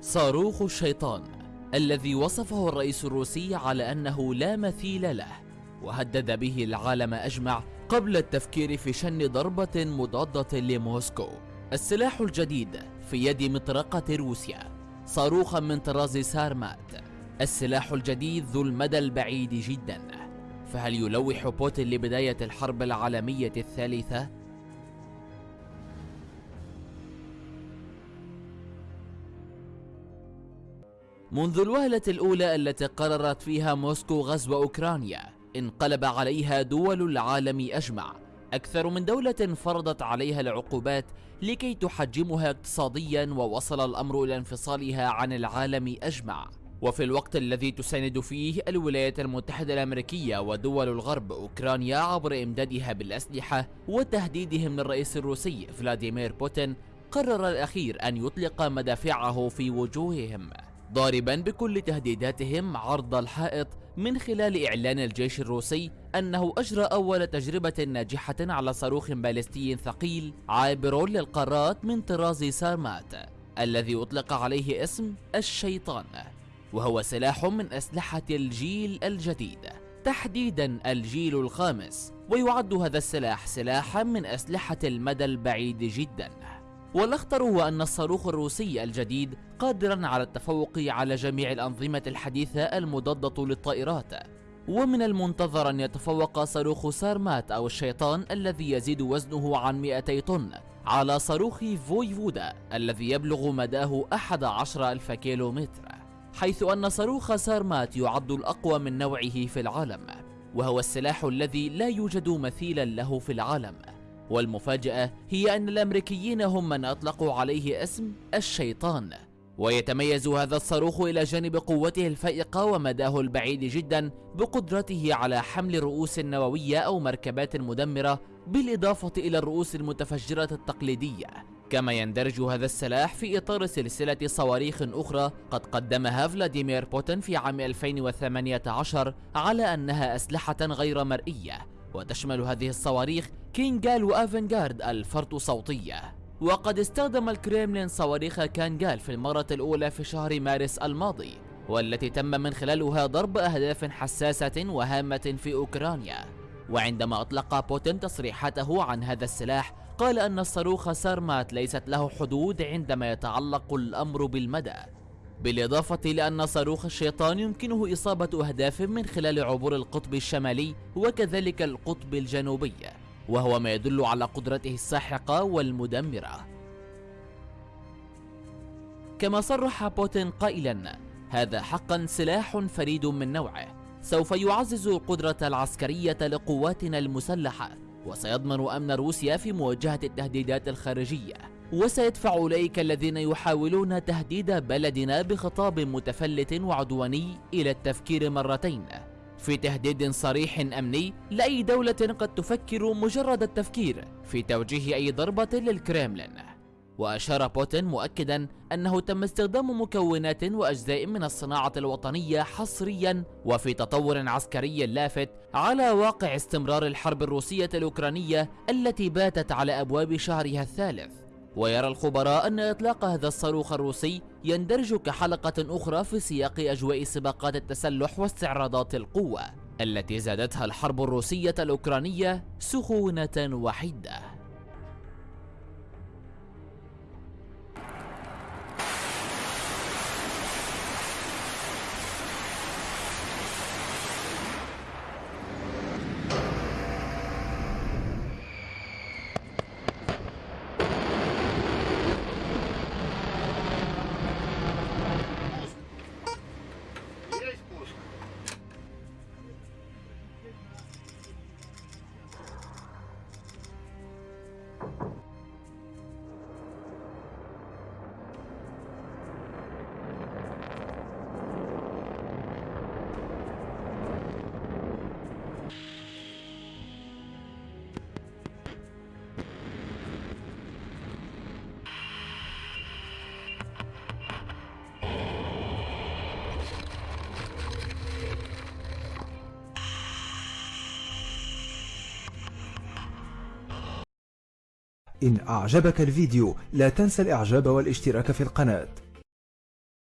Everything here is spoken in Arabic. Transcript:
صاروخ الشيطان الذي وصفه الرئيس الروسي على أنه لا مثيل له وهدد به العالم أجمع قبل التفكير في شن ضربة مضادة لموسكو. السلاح الجديد في يد مطرقة روسيا صاروخا من طراز سارمات. السلاح الجديد ذو المدى البعيد جدا. فهل يلوح بوتين لبداية الحرب العالمية الثالثة؟ منذ الوهلة الأولى التي قررت فيها موسكو غزو أوكرانيا انقلب عليها دول العالم أجمع. أكثر من دولة فرضت عليها العقوبات لكي تحجمها اقتصاديا ووصل الأمر إلى انفصالها عن العالم أجمع. وفي الوقت الذي تساند فيه الولايات المتحدة الأمريكية ودول الغرب أوكرانيا عبر إمدادها بالأسلحة وتهديدهم للرئيس الروسي فلاديمير بوتين قرر الأخير أن يطلق مدافعه في وجوههم. ضاربا بكل تهديداتهم عرض الحائط من خلال إعلان الجيش الروسي أنه أجرى أول تجربة ناجحة على صاروخ باليستي ثقيل عابر للقارات من طراز سارمات الذي أطلق عليه اسم الشيطان وهو سلاح من أسلحة الجيل الجديد. تحديدا الجيل الخامس ويعد هذا السلاح سلاحا من أسلحة المدى البعيد جدا. والأخطر هو أن الصاروخ الروسي الجديد قادرا على التفوق على جميع الأنظمة الحديثة المضادة للطائرات. ومن المنتظر أن يتفوق صاروخ سارمات أو الشيطان الذي يزيد وزنه عن 200 طن على صاروخ فويفودا الذي يبلغ مداه 11 ألف كيلومتر حيث أن صاروخ سارمات يعد الأقوى من نوعه في العالم وهو السلاح الذي لا يوجد مثيلا له في العالم. والمفاجأة هي أن الأمريكيين هم من أطلقوا عليه اسم الشيطان. ويتميز هذا الصاروخ إلى جانب قوته الفائقة ومداه البعيد جدا بقدرته على حمل رؤوس نووية أو مركبات مدمرة بالإضافة إلى الرؤوس المتفجرة التقليدية. كما يندرج هذا السلاح في إطار سلسلة صواريخ أخرى قد قدمها فلاديمير بوتين في عام 2018 على أنها أسلحة غير مرئية. وتشمل هذه الصواريخ كينجال وافنجارد الفرط صوتية. وقد استخدم الكريملين صواريخ كانجال في المرة الأولى في شهر مارس الماضي والتي تم من خلالها ضرب أهداف حساسة وهامة في أوكرانيا. وعندما أطلق بوتين تصريحاته عن هذا السلاح قال أن الصاروخ سارمات ليست له حدود عندما يتعلق الأمر بالمدى. بالإضافة لأن صاروخ الشيطان يمكنه إصابة أهداف من خلال عبور القطب الشمالي وكذلك القطب الجنوبي وهو ما يدل على قدرته الساحقة والمدمرة. كما صرح بوتين قائلا هذا حقا سلاح فريد من نوعه. سوف يعزز القدرة العسكرية لقواتنا المسلحة وسيضمن أمن روسيا في مواجهة التهديدات الخارجية. وسيدفع أولئك الذين يحاولون تهديد بلدنا بخطاب متفلت وعدواني إلى التفكير مرتين. في تهديد صريح أمني لأي دولة قد تفكر مجرد التفكير في توجيه أي ضربة للكريملين وأشار بوتين مؤكدا أنه تم استخدام مكونات وأجزاء من الصناعة الوطنية حصريا وفي تطور عسكري لافت على واقع استمرار الحرب الروسية الأوكرانية التي باتت على أبواب شهرها الثالث. ويرى الخبراء أن إطلاق هذا الصاروخ الروسي يندرج كحلقة أخرى في سياق أجواء سباقات التسلح واستعراضات القوة التي زادتها الحرب الروسية الأوكرانية سخونة وحدة إن أعجبك الفيديو لا تنسى الإعجاب والاشتراك في القناة.